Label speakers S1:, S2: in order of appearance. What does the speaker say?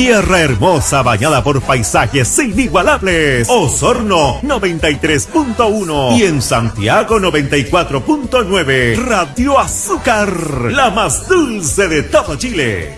S1: Tierra hermosa bañada por paisajes inigualables. Osorno 93.1 y en Santiago 94.9. Radio Azúcar, la más dulce de todo Chile.